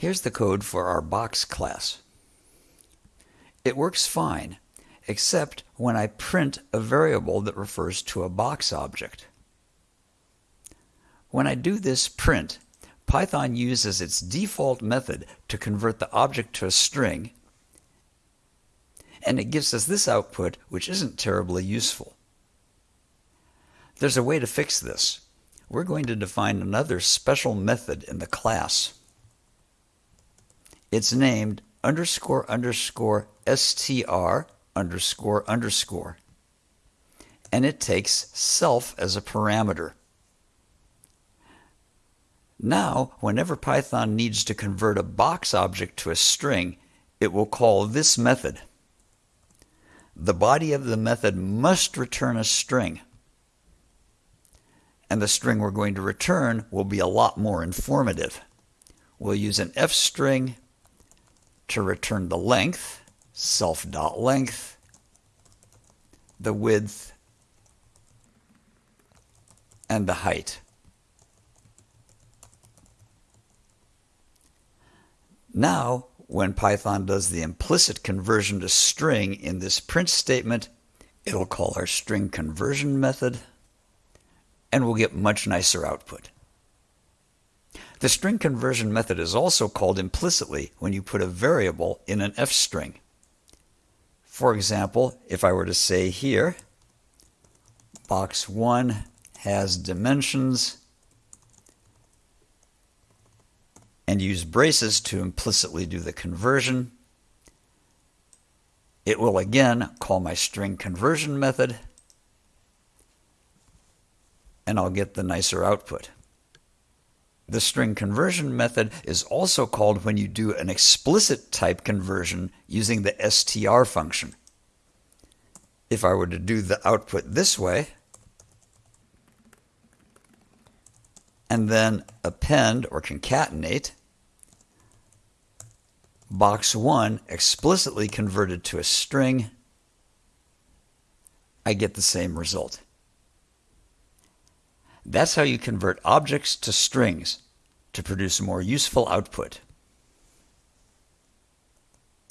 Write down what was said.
Here's the code for our box class. It works fine, except when I print a variable that refers to a box object. When I do this print, Python uses its default method to convert the object to a string, and it gives us this output, which isn't terribly useful. There's a way to fix this. We're going to define another special method in the class. It's named underscore underscore str underscore underscore. And it takes self as a parameter. Now, whenever Python needs to convert a box object to a string, it will call this method. The body of the method must return a string. And the string we're going to return will be a lot more informative. We'll use an f string to return the length, self.length, the width, and the height. Now, when Python does the implicit conversion to string in this print statement, it'll call our string conversion method, and we'll get much nicer output. The string conversion method is also called implicitly when you put a variable in an f string. For example, if I were to say here, box 1 has dimensions and use braces to implicitly do the conversion. It will again call my string conversion method, and I'll get the nicer output. The string conversion method is also called when you do an explicit type conversion using the str function. If I were to do the output this way, and then append or concatenate, box 1 explicitly converted to a string, I get the same result. That's how you convert objects to strings to produce a more useful output.